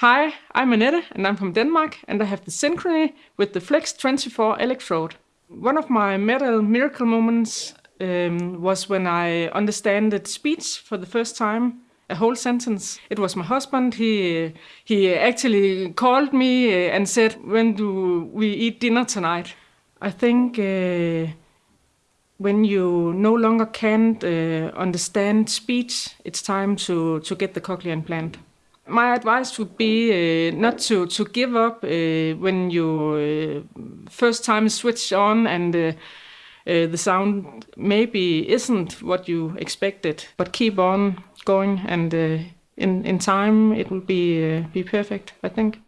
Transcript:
Hi, I'm Annette and I'm from Denmark and I have the Synchrony with the Flex 24 electrode. One of my MED-EL miracle moments um, was when I understood speech for the first time, a whole sentence. It was my husband, he, he actually called me uh, and said, when do we eat dinner tonight? I think uh, when you no longer can't uh, understand speech, it's time to, to get the cochlear implant. My advice would be uh, not to, to give up uh, when you uh, first time switch on and uh, uh, the sound maybe isn't what you expected, but keep on going and uh, in, in time it will be, be perfect, I think.